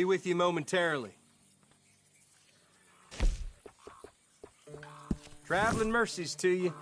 Be with you momentarily. Traveling mercies to you.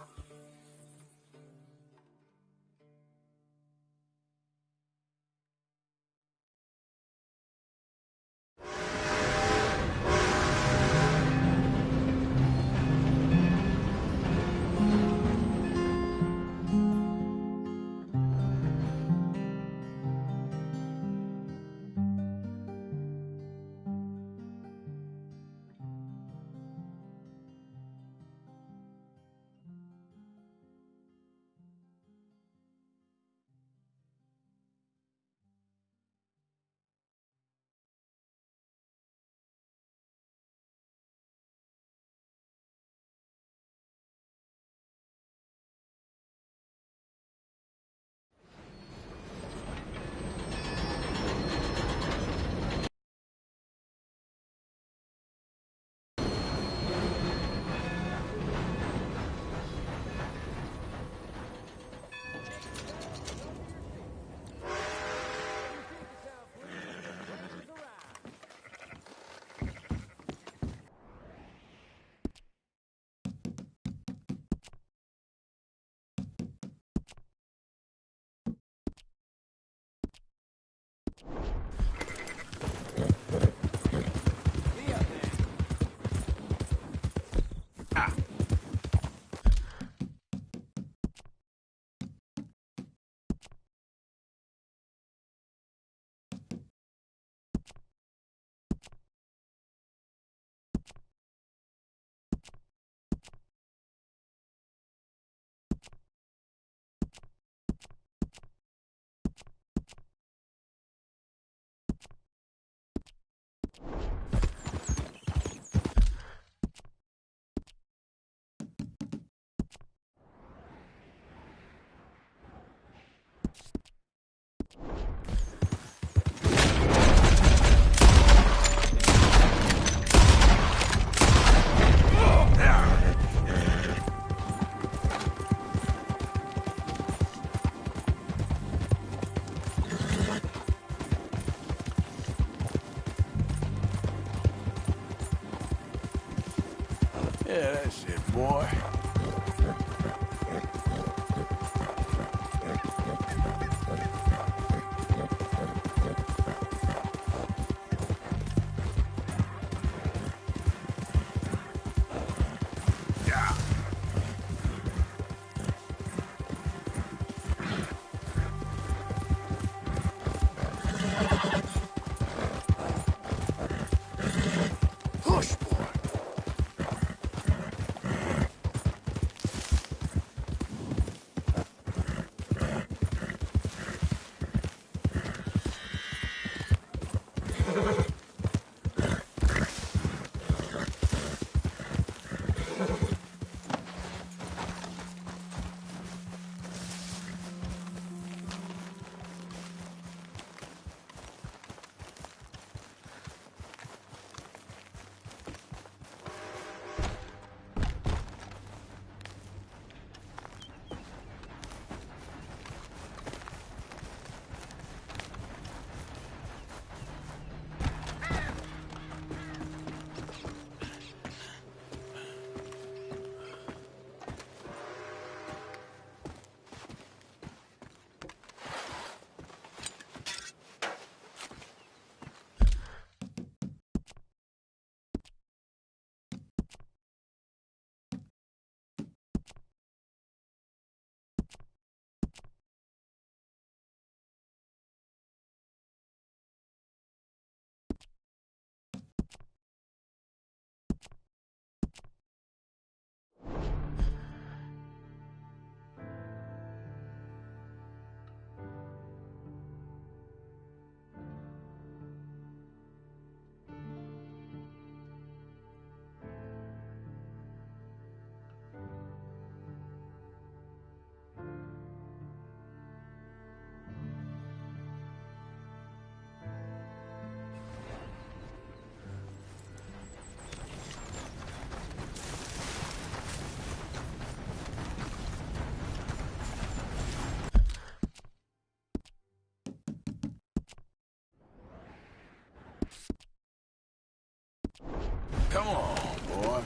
Come on, boy.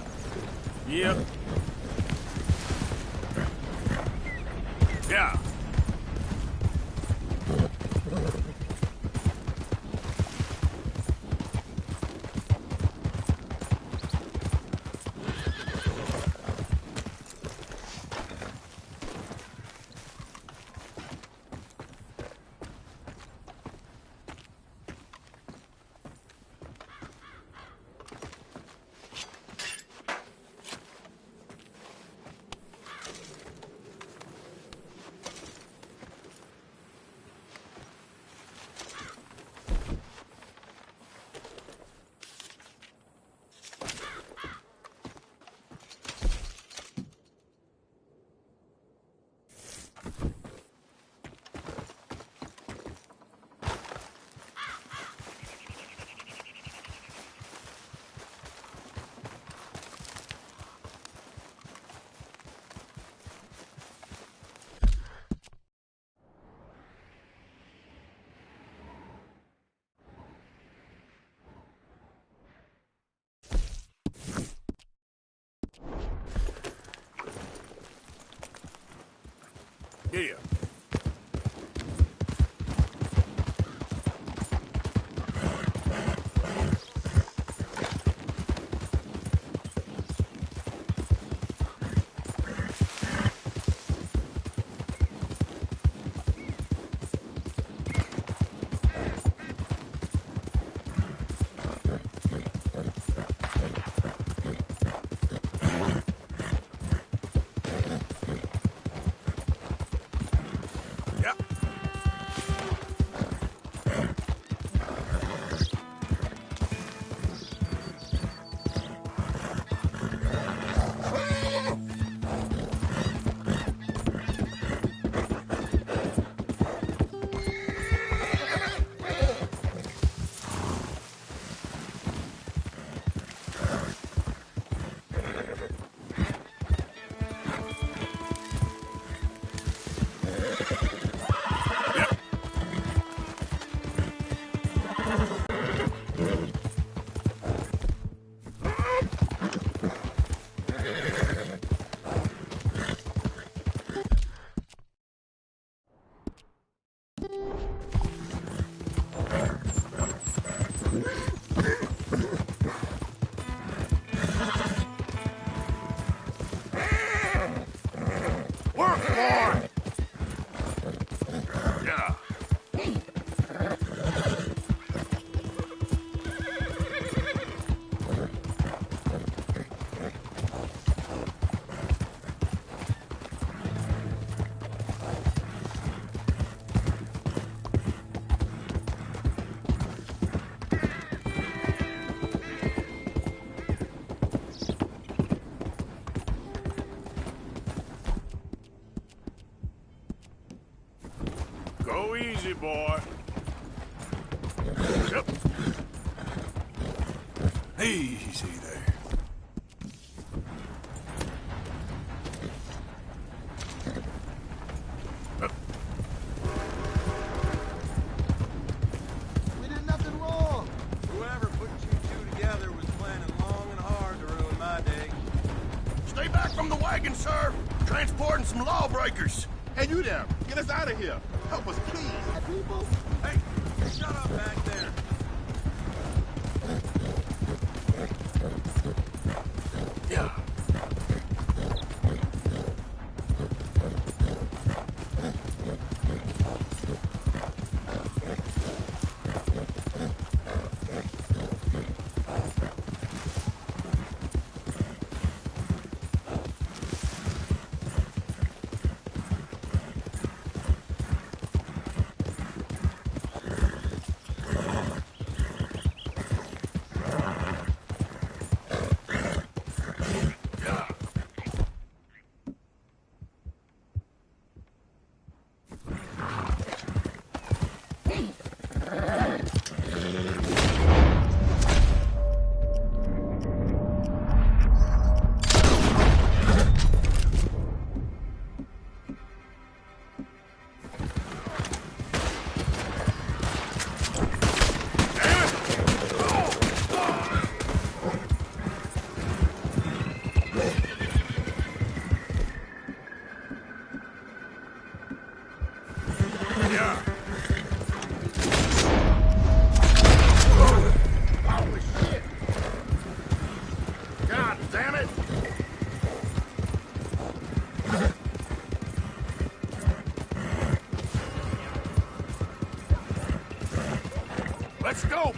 Yep. Yeah. Yeah. Go easy, boy. Yep. Easy there. We did nothing wrong. Whoever put you two together was planning long and hard to ruin my day. Stay back from the wagon, sir. Transporting some lawbreakers. Hey, you there! Get us out of here!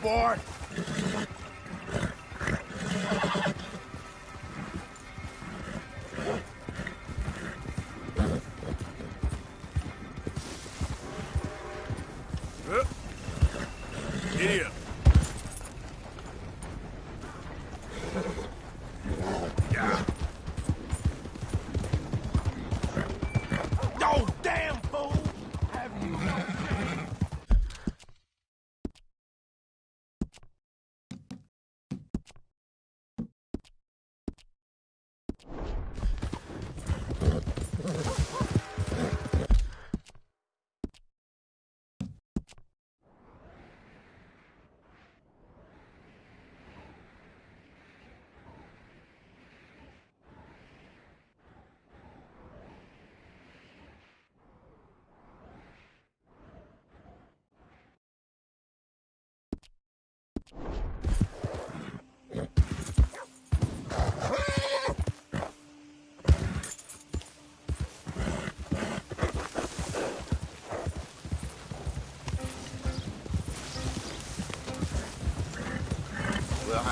Let's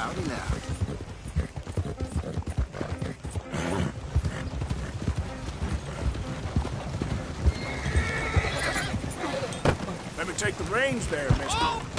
howdy now. Let me take the reins there, mister. Oh!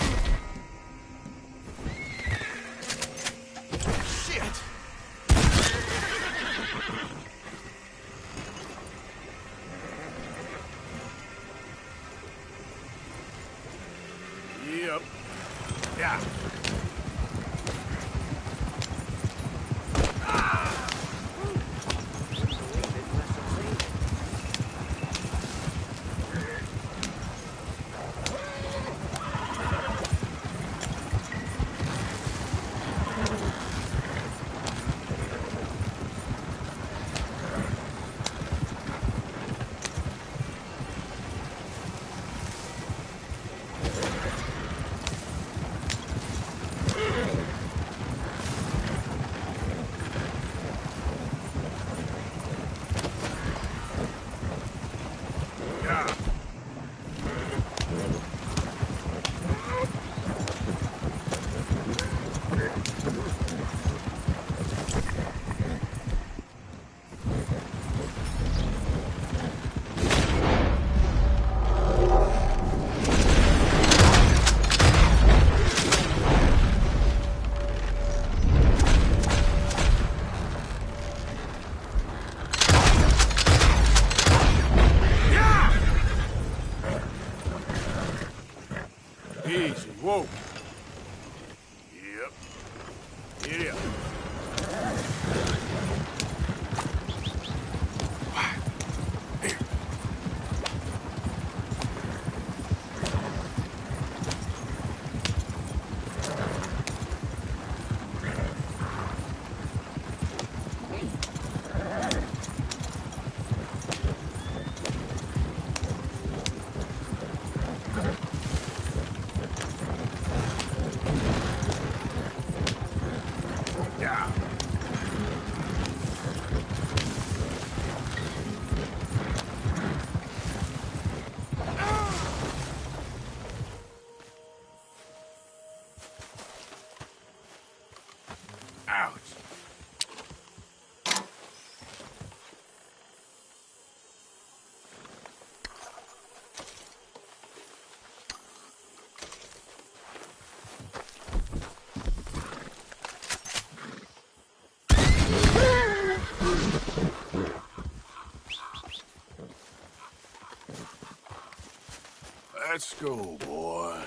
Go, boy.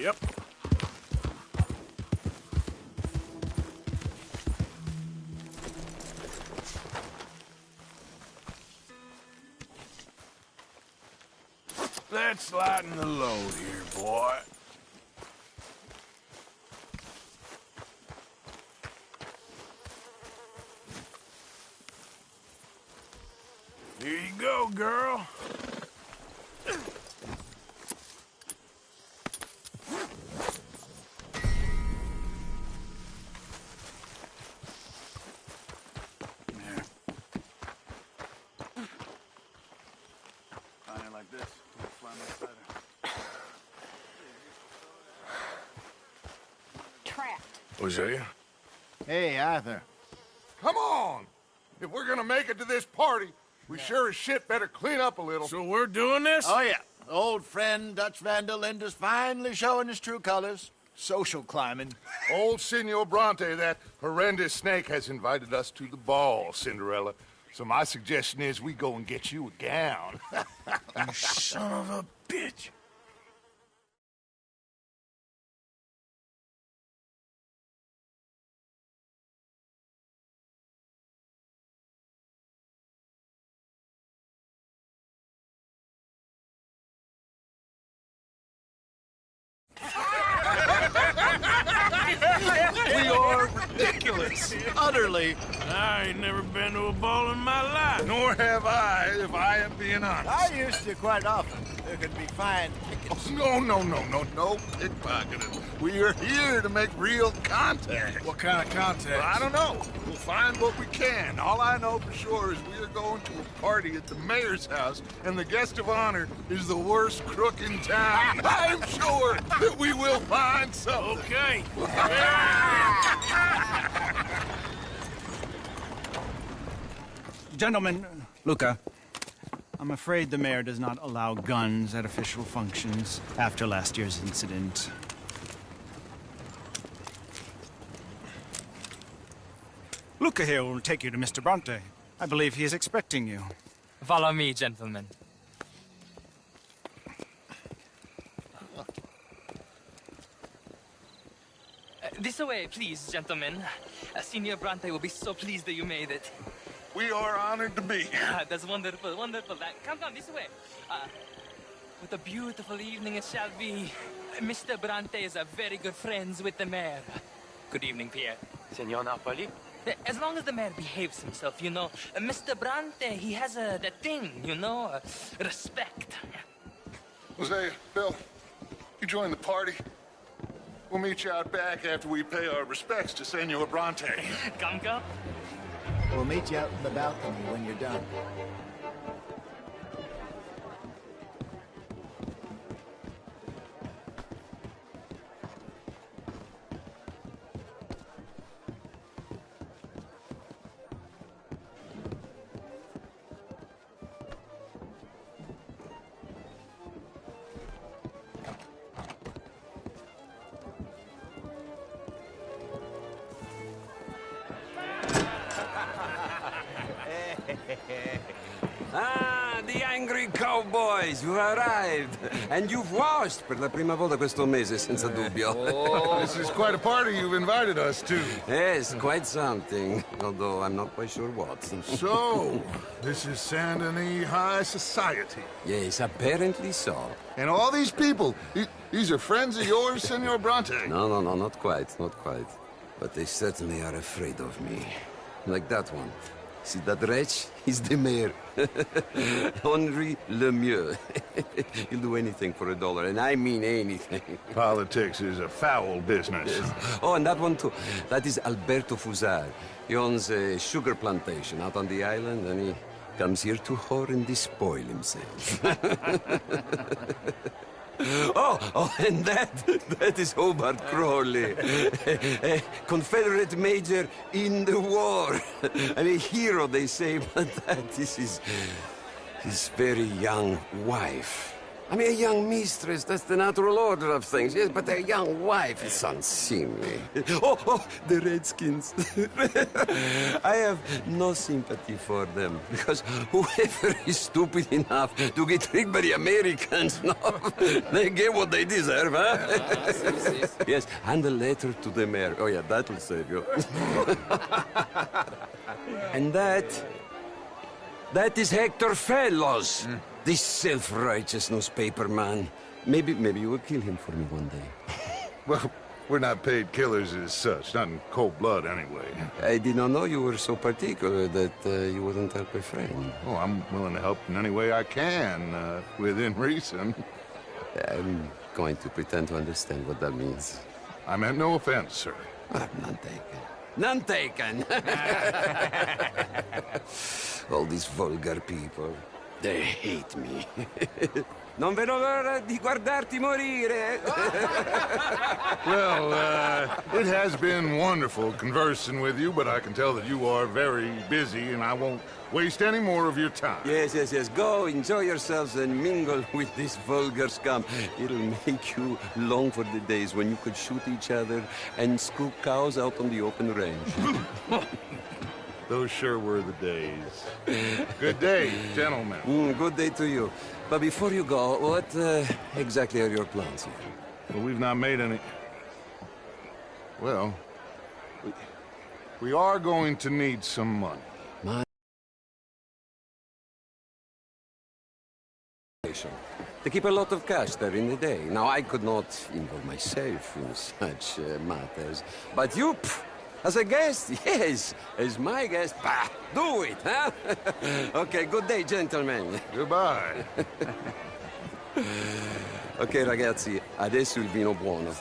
Yep. Let's lighten the load here, boy. Here you go, girl. There. Find it like this. Fly much better. Trapped. Hosea? Hey, Arthur. Come on! If we're gonna make it to this party, we sure as shit better clean up a little. So we're doing this? Oh, yeah. Old friend Dutch Van der Linde's finally showing his true colors. Social climbing. Old Senor Bronte, that horrendous snake, has invited us to the ball, Cinderella. So my suggestion is we go and get you a gown. You son of a bitch. I am being honest. I used to quite often. There could be fine Oh, no, no, no, no, no pickpocketing. We are here to make real contact. What kind of contact? Well, I don't know. We'll find what we can. All I know for sure is we are going to a party at the mayor's house, and the guest of honor is the worst crook in town. I'm sure that we will find something. Okay. Gentlemen, Luca, I'm afraid the mayor does not allow guns at official functions after last year's incident. Luca here will take you to Mr. Bronte. I believe he is expecting you. Follow me, gentlemen. Uh, This way, please, gentlemen. Uh, Senior Bronte will be so pleased that you made it. We are honored to be here. Ah, That's wonderful, wonderful. Uh, Come, come, this way. Uh, what a beautiful evening it shall be. Mr. Bronte is a very good friends with the mayor. Good evening, Pierre. Senor Napoli? Uh, As long as the mayor behaves himself, you know. Uh, Mr. Bronte, he has a that thing, you know, uh, respect. Jose, Bill, you join the party. We'll meet you out back after we pay our respects to Senor Bronte. Come, come. We'll meet you out in the balcony when you're done. Ah, the angry cowboys, you arrived. And you've washed per la prima volta questo mese, senza dubbio. This is quite a party you've invited us to. yes, quite something. Although I'm not quite sure what. So, this is Saint Denis High Society. yes, apparently so. And all these people, these are friends of yours, Senor Bronte? No, no, no, not quite, not quite. But they certainly are afraid of me. Like that one. See that wretch? He's the mayor. Henri Lemieux. He'll do anything for a dollar, and I mean anything. Politics is a foul business. Oh, and that one too. That is Alberto Fussar. He owns a sugar plantation out on the island, and he comes here to whore and despoil himself. oh, oh, and that, that is Hobart Crawley, a, Confederate major in the war, and a hero, they say, but that is his very young wife. I mean, a young mistress, that's the natural order of things, yes, but a young wife is unseemly. Oh, oh, the Redskins. I have no sympathy for them, because whoever is stupid enough to get tricked by the Americans, no, they get what they deserve, huh? Ah, yes, and a letter to the mayor. Oh, yeah, that will save you. and that that is Hector Fellows, mm. This self-righteous newspaper man. Maybe, maybe you will kill him for me one day. Well, we're not paid killers as such, not in cold blood anyway. I did not know you were so particular that uh, you wouldn't help a friend. Oh, I'm willing to help in any way I can, uh, within reason. I'm going to pretend to understand what that means. I meant no offense, sir. Ah, none taken. None taken! All these vulgar people, they hate me. non vedo l'ora di guardarti morire! Well, uh, it has been wonderful conversing with you, but I can tell that you are very busy, and I won't waste any more of your time. Yes, yes, yes. Go, enjoy yourselves and mingle with this vulgar scum. It'll make you long for the days when you could shoot each other and scoop cows out on the open range. Those sure were the days. Good day, gentlemen. Mm, good day to you. But before you go, what uh, exactly are your plans here? Well, we've not made any... Well, we, we are going to need some money. They keep a lot of cash there in the day. Now, I could not involve myself in such uh, matters. But you, pff, as a guest, yes, as my guest, bah, do it, huh? okay, good day, gentlemen. Goodbye. Ok, ragazzi, adesso il vino buono.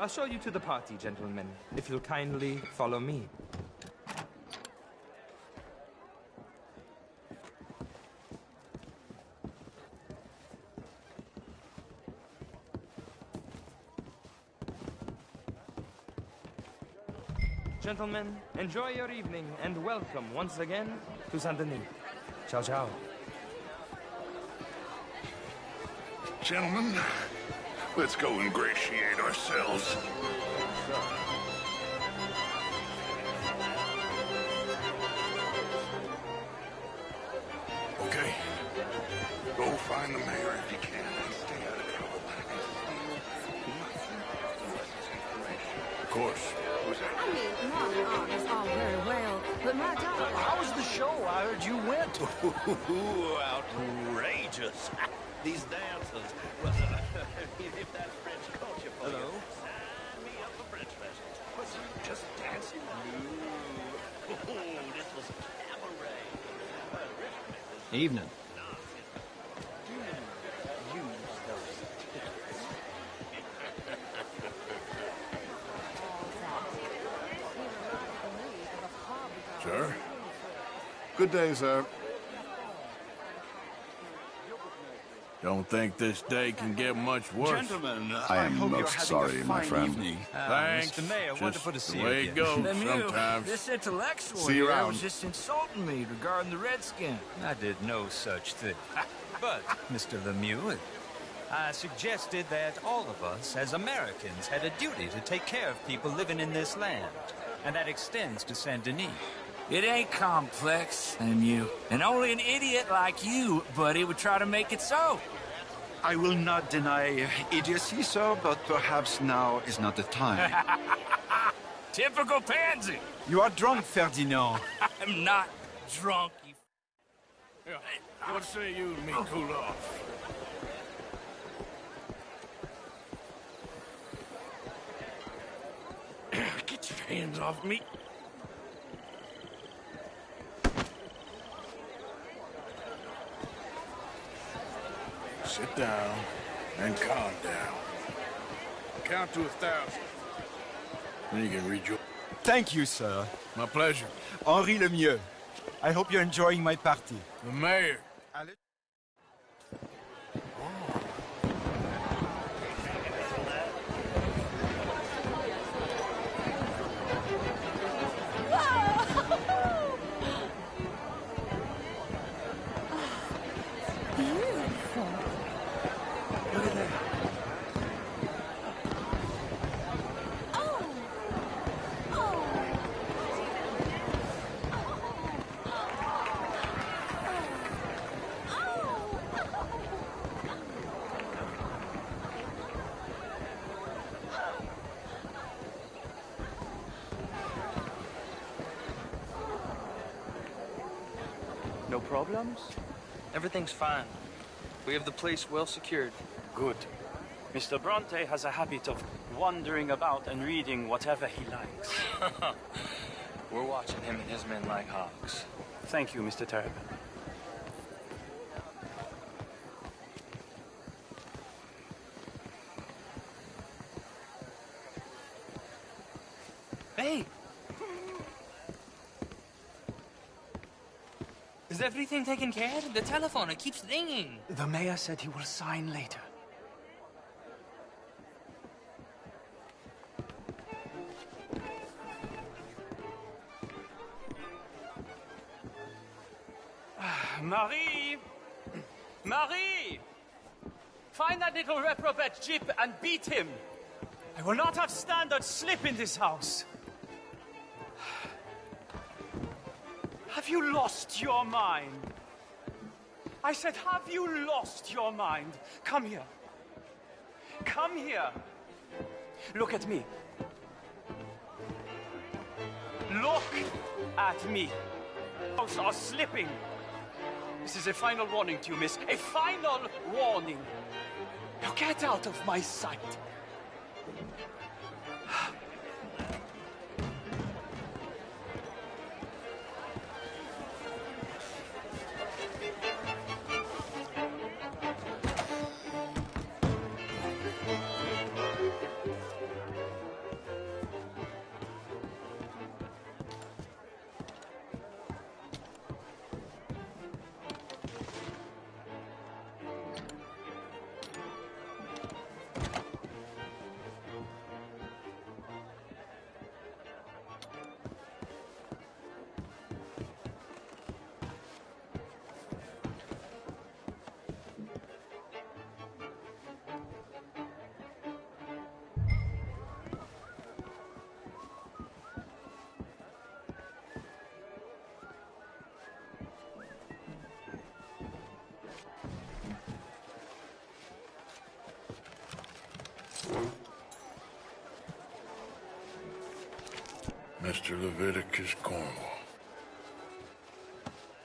I'll show you to the party, gentlemen, if you'll kindly follow me. Gentlemen, enjoy your evening and welcome once again to Saint Denis. Ciao, ciao. Gentlemen, let's go ingratiate ourselves. Outrageous. These dances. Well, if that's French culture for you, sign me up for French lessons. Was you just dancing? No. Oh, this was cabaret. Uh, Richmond was Evening. Sir? Good day, sir. Don't think this day can get much worse. Gentlemen, I am most sorry, my friend. Thanks. Uh, Mr. Mayor, Just wonderful to see the you way again. it goes Lemieux, sometimes. this intellectual See you here around. was just insulting me regarding the Redskin. I did no such thing. but, Mr. Lemieux, I suggested that all of us, as Americans, had a duty to take care of people living in this land. And that extends to Saint Denis. It ain't complex, and you. And only an idiot like you, buddy, would try to make it so. I will not deny idiocy, sir, but perhaps now is not the time. Typical pansy. you are drunk, Ferdinand. I'm not drunk, you... Yeah, what say you and me oh. cool off? Get your hands off me. Sit down and calm down. Count to a thousand. Then you can rejoin. Thank you, sir. My pleasure. Henri Lemieux. I hope you're enjoying my party. The mayor. Problems? Everything's fine. We have the place well secured. Good. Mr. Bronte has a habit of wandering about and reading whatever he likes. We're watching him and his men like hawks. Thank you, Mr. Terrapin. Hey! Is everything taken care of? The telephone, it keeps ringing. The mayor said he will sign later. Ah, Marie! Marie! Find that little reprobate Jip and beat him! I will not have standards slip in this house! You lost your mind? I said, have you lost your mind? Come here. Come here. Look at me. Look at me. House are slipping. This is a final warning to you, miss. A final warning. Now get out of my sight.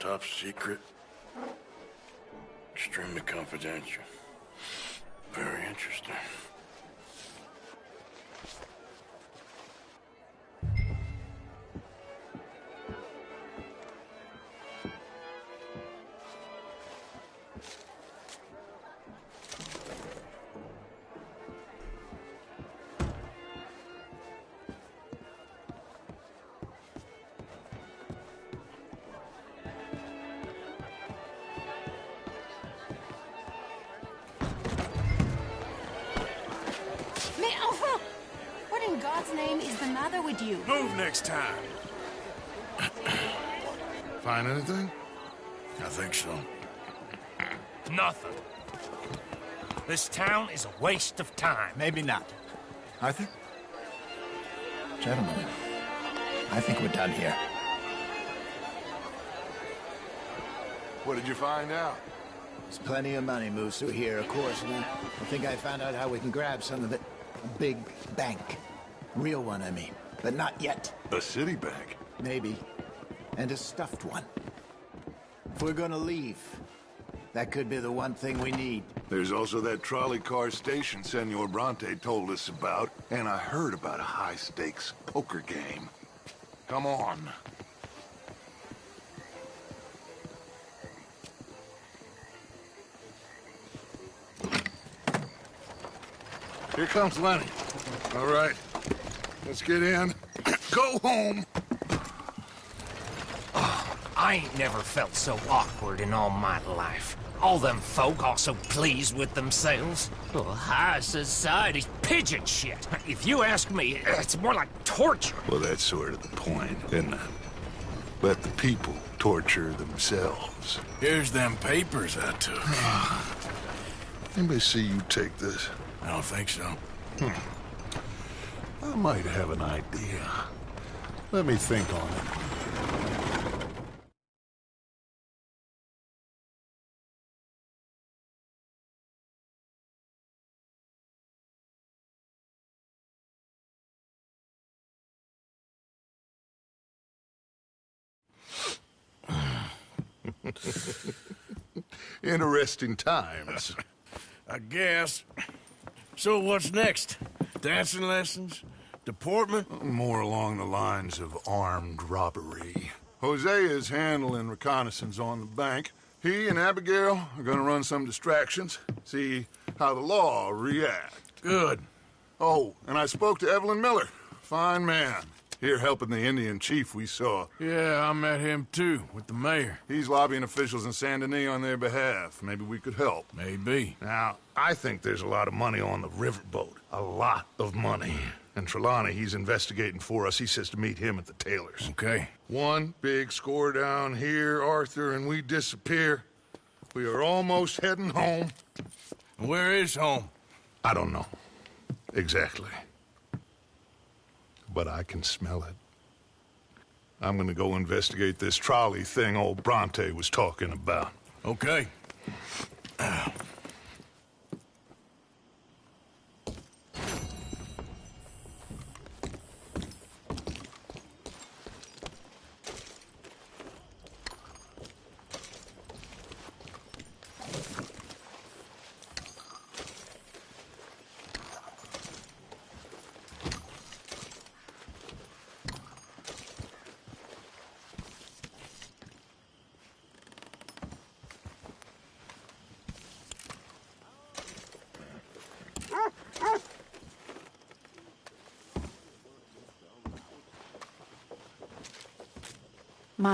Top secret. Extremely confidential. Very interesting. What in God's name is the matter with you? Move next time. Find anything? I think so. Nothing. This town is a waste of time. Maybe not. Arthur? Gentlemen, I think we're done here. What did you find out? There's plenty of money moves through here, of course, and I, I think I found out how we can grab some of it. A big bank. Real one, I mean. But not yet. A city bank? Maybe. And a stuffed one. If we're gonna leave, that could be the one thing we need. There's also that trolley car station Senor Bronte told us about, and I heard about a high-stakes poker game. Come on. Here comes Lenny. All right, let's get in. Go home. Ah, I ain't never felt so awkward in all my life. All them folk all so pleased with themselves. Oh, high society's pigeon shit. If you ask me, it's more like torture. Well, that's sort of the point, isn't it? Let the people torture themselves. Here's them papers I took. Anybody see you take this? I don't think so. Hmm. I might have an idea. Let me think on it. Interesting times. I guess. So what's next? Dancing lessons? Deportment? More along the lines of armed robbery. Hosea is handling reconnaissance on the bank. He and Abigail are gonna run some distractions, see how the law react. Good. Oh, and I spoke to Evelyn Miller. Fine man. Here helping the Indian chief we saw. Yeah, I met him too, with the mayor. He's lobbying officials in Saint Denis on their behalf. Maybe we could help. Maybe. Now, I think there's a lot of money on the riverboat. A lot of money. And Trelawny, he's investigating for us. He says to meet him at the Taylor's. Okay. One big score down here, Arthur, and we disappear. We are almost heading home. Where is home? I don't know. Exactly. But I can smell it. I'm gonna go investigate this trolley thing old Bronte was talking about. Okay.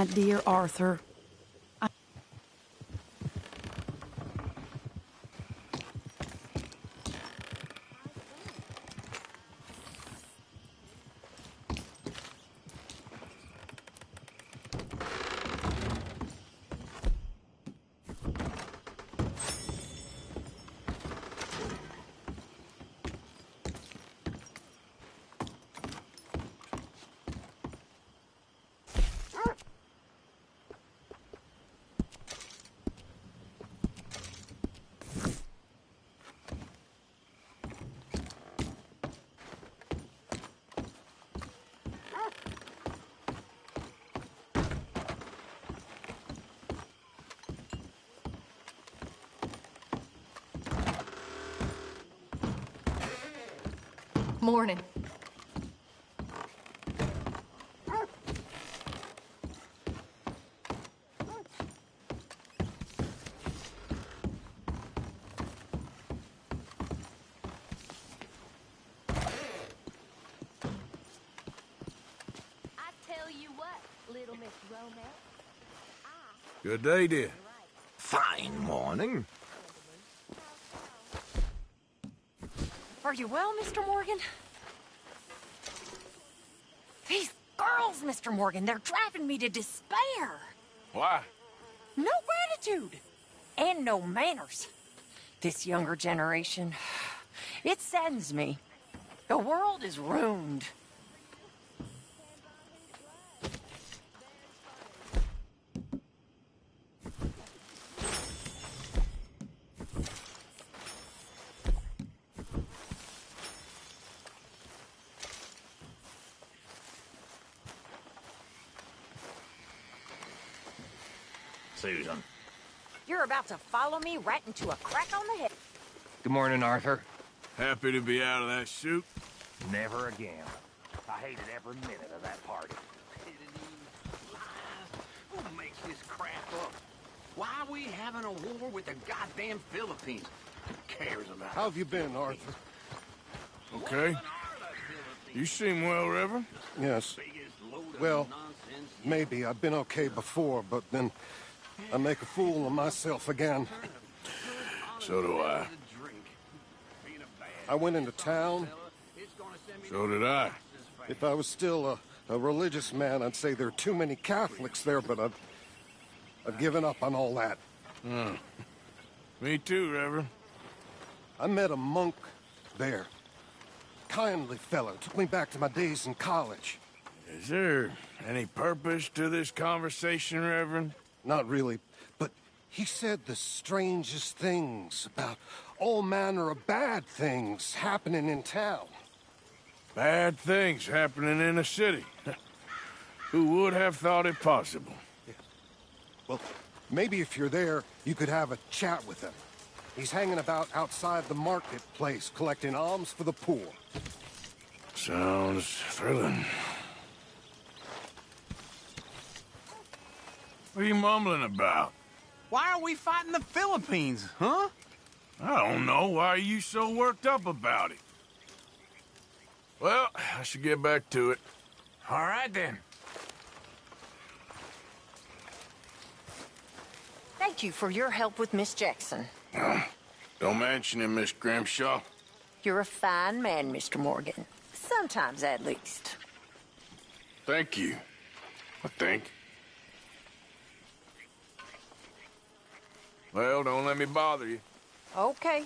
My dear Arthur, I... Morning. I tell you what, little Miss Romance. Good day, dear. Fine morning. Are you well, Mr. Morgan? These girls, Mr. Morgan, they're driving me to despair. Why? No gratitude. And no manners. This younger generation, it saddens me. The world is ruined. You're about to follow me right into a crack on the head. Good morning, Arthur. Happy to be out of that shoot? Never again. I hated every minute of that party. Who makes this crap up? Why are we having a war with the goddamn Philippines? Who cares about How have you been, Arthur? Okay. You seem well, Reverend. Yes. Well, maybe. I've been okay before, but then I make a fool of myself again. So do I. I went into town. So did I. If I was still a, a religious man, I'd say there are too many Catholics there, but I've, I've given up on all that. Hmm. Me too, Reverend. I met a monk there. Kindly fellow. Took me back to my days in college. Is there any purpose to this conversation, Reverend? Not really, but he said the strangest things about all manner of bad things happening in town. Bad things happening in a city. Who would have thought it possible? Well, Maybe if you're there, you could have a chat with him. He's hanging about outside the marketplace, collecting alms for the poor. Sounds thrilling. What are you mumbling about? Why are we fighting the Philippines, huh? I don't know. Why are you so worked up about it? Well, I should get back to it. All right, then. Thank you for your help with Miss Jackson. Don't mention it, Miss Grimshaw. You're a fine man, Mr. Morgan. Sometimes, at least. Thank you. I think. Well, don't let me bother you. Okay.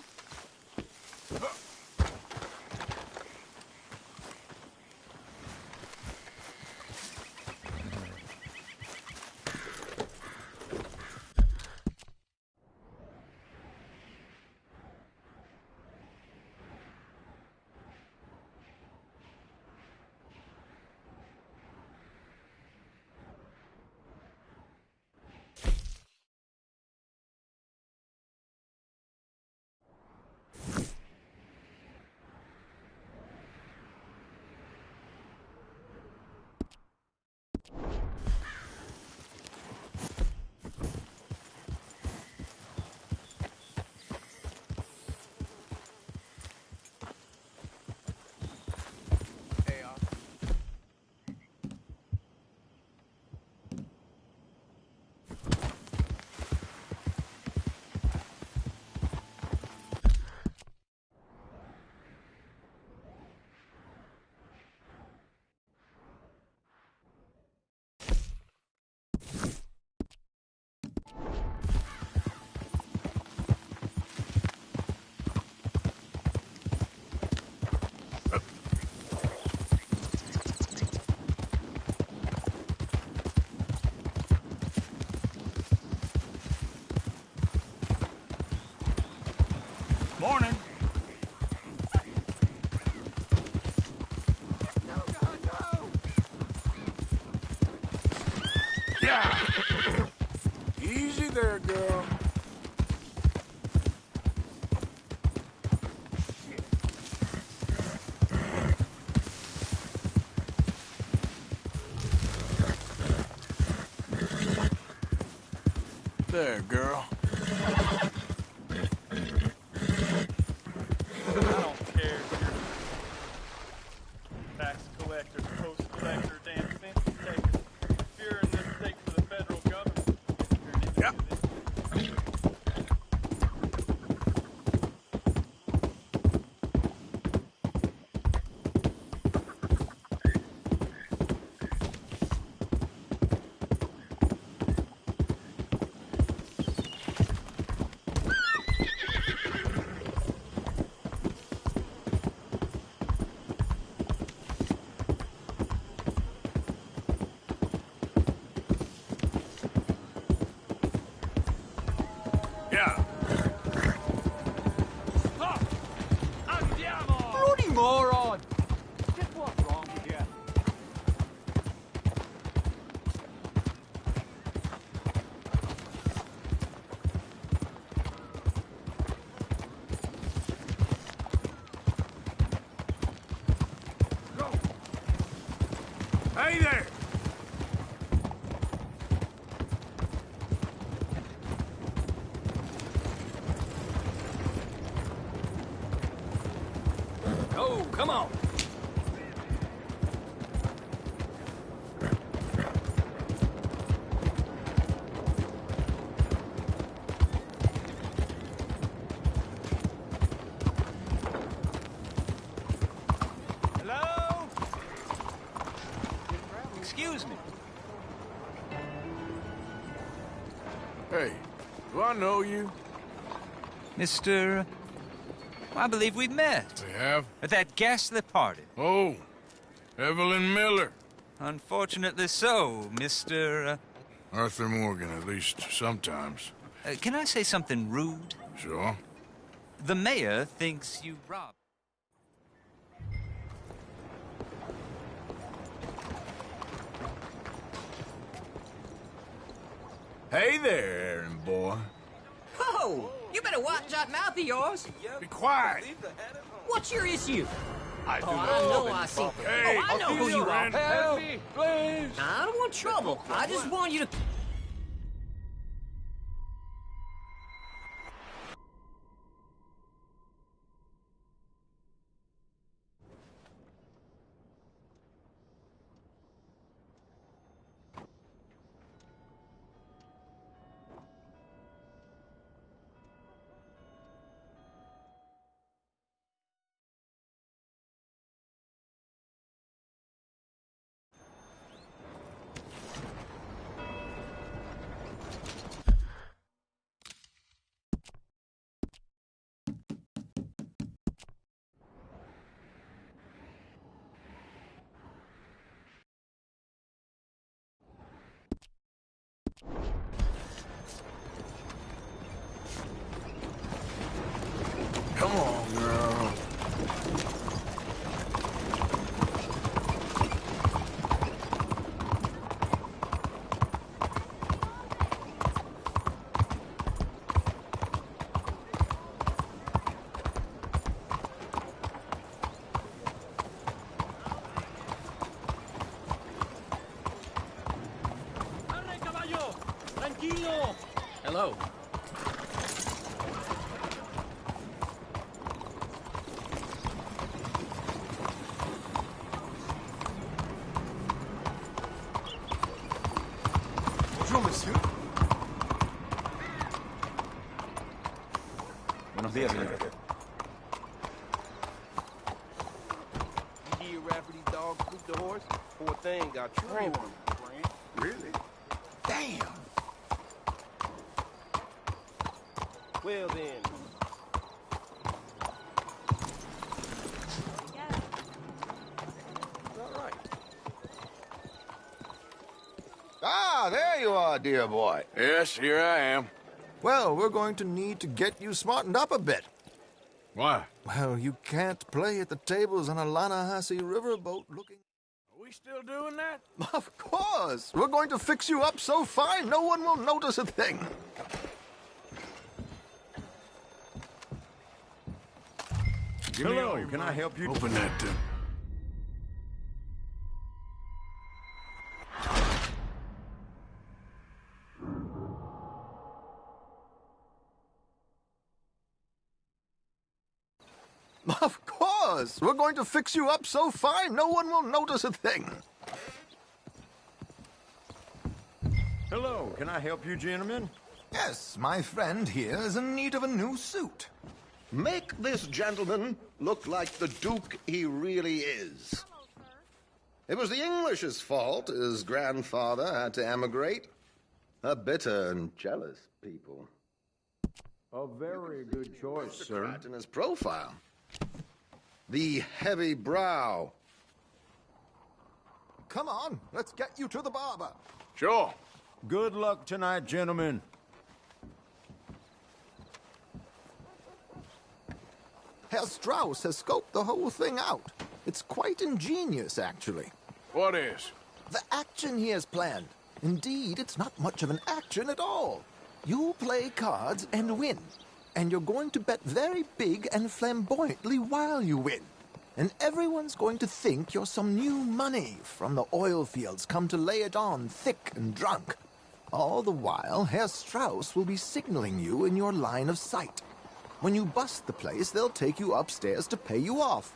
Morning. Yeah. Easy there, girl. There, girl. Hey there! Know you? Mr. I believe we've met. We have? At that ghastly party. Oh, Evelyn Miller. Unfortunately so, Mr. Uh, Arthur Morgan, at least sometimes. uh, can I say something rude? Sure. The mayor thinks you robbed. Hey there, Aaron boy. You better watch that mouth of yours. Be quiet. What's your issue? I oh, I know I see. Hey, oh, I know who you are. Help me, please. I don't want trouble. I just want you to... Come on, girl. ¡Arre, caballo! ¡Tranquilo! Hello. Bonjour, monsieur. Buenos días, señor. You hear after these dogs the horse? Poor thing got trained. Really? Damn. Well then. Ah, there you are, dear boy. Yes, here I am. Well, we're going to need to get you smartened up a bit. Why? Well, you can't play at the tables on a Lannahechee riverboat looking... Are we still doing that? Of course! We're going to fix you up so fine no one will notice a thing. Hello, can I help you? Open that. Uh... course! We're going to fix you up so fine no one will notice a thing. Hello, can I help you, gentlemen? Yes, my friend here is in need of a new suit. Make this gentleman look like the Duke he really is. It was the English's fault his grandfather had to emigrate. A bitter and jealous people. A very good choice, sir. in his profile. The heavy brow. Come on, let's get you to the barber. Sure. Good luck tonight, gentlemen. Herr Strauss has scoped the whole thing out. It's quite ingenious, actually. What is? The action he has planned. Indeed, it's not much of an action at all. You play cards and win. And you're going to bet very big and flamboyantly while you win. And everyone's going to think you're some new money from the oil fields come to lay it on thick and drunk. All the while, Herr Strauss will be signaling you in your line of sight. When you bust the place, they'll take you upstairs to pay you off.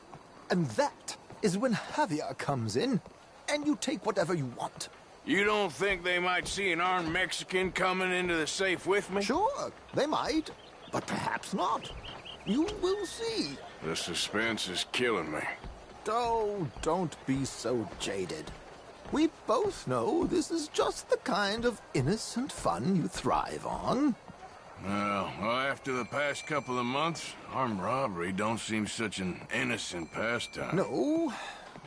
And that is when Javier comes in, and you take whatever you want. You don't think they might see an armed Mexican coming into the safe with me? Sure, they might, but perhaps not. You will see. The suspense is killing me. Oh, don't be so jaded. We both know this is just the kind of innocent fun you thrive on. Well, after the past couple of months, armed robbery don't seem such an innocent pastime. No,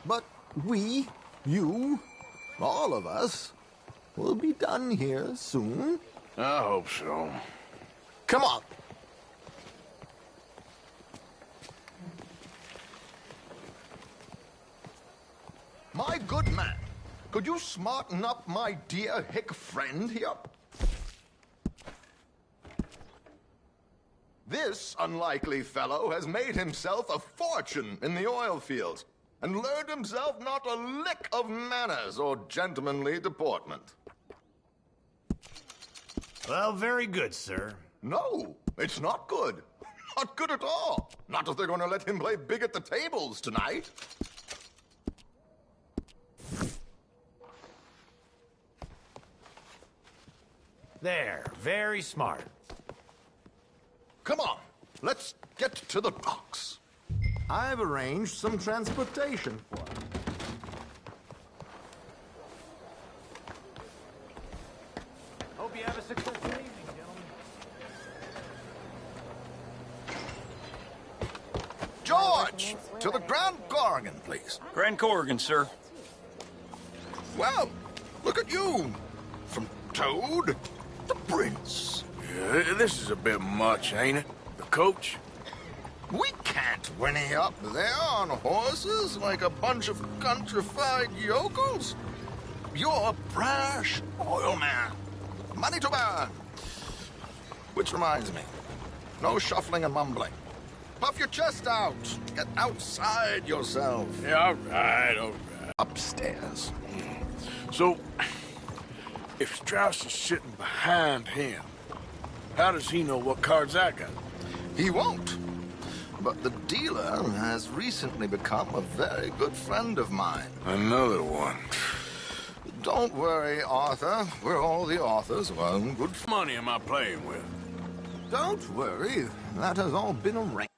but we, you, all of us, will be done here soon. I hope so. Come on. My good man, could you smarten up my dear hick friend here? This unlikely fellow has made himself a fortune in the oil fields and learned himself not a lick of manners or gentlemanly deportment. Well, very good, sir. No, it's not good. Not good at all. Not if they're going to let him play big at the tables tonight. There, very smart. Come on, let's get to the docks. I've arranged some transportation for him. Hope you have a successful evening, gentlemen. George, to the Grand Korrigan, please. Grand Korrigan, sir. Well, look at you. From Toad to Prince. Yeah, this is a bit much, ain't it? The coach? We can't whinny up there on horses like a bunch of countrified yokels. You're a brash oil man. Money to burn. Which reminds me, no shuffling and mumbling. Puff your chest out. Get outside yourself. Yeah, all right, all right. Upstairs. So, if Strauss is sitting behind him, how does he know what cards I got? He won't. But the dealer has recently become a very good friend of mine. Another one. Don't worry, Arthur. We're all the authors of our own good money am I playing with? Don't worry. That has all been arranged.